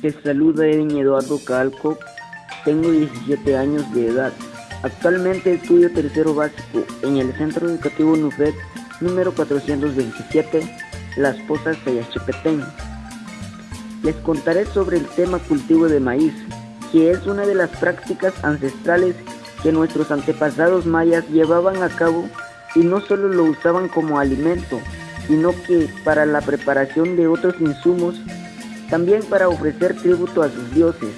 Te saluda Edwin Eduardo Calco, tengo 17 años de edad. Actualmente estudio tercero básico en el Centro Educativo NUFED número 427, Las Pozas Sayachepetén. Les contaré sobre el tema cultivo de maíz, que es una de las prácticas ancestrales que nuestros antepasados mayas llevaban a cabo y no solo lo usaban como alimento, sino que para la preparación de otros insumos también para ofrecer tributo a sus dioses.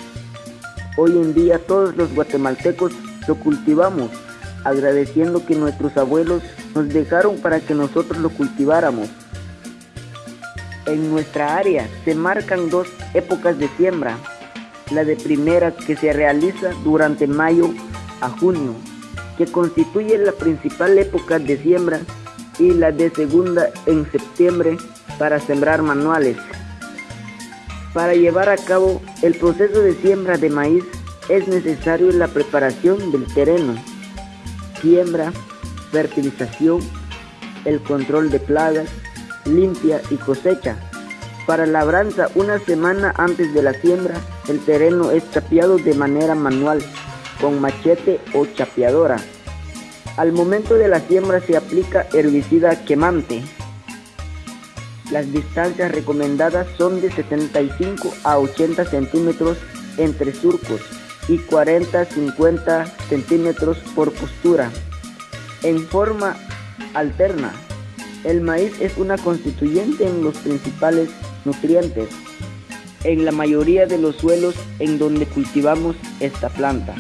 Hoy en día todos los guatemaltecos lo cultivamos, agradeciendo que nuestros abuelos nos dejaron para que nosotros lo cultiváramos. En nuestra área se marcan dos épocas de siembra, la de primera que se realiza durante mayo a junio, que constituye la principal época de siembra, y la de segunda en septiembre para sembrar manuales. Para llevar a cabo el proceso de siembra de maíz es necesario la preparación del terreno, siembra, fertilización, el control de plagas, limpia y cosecha. Para labranza, una semana antes de la siembra, el terreno es chapeado de manera manual, con machete o chapeadora. Al momento de la siembra se aplica herbicida quemante. Las distancias recomendadas son de 75 a 80 centímetros entre surcos y 40-50 centímetros por postura. En forma alterna, el maíz es una constituyente en los principales nutrientes en la mayoría de los suelos en donde cultivamos esta planta.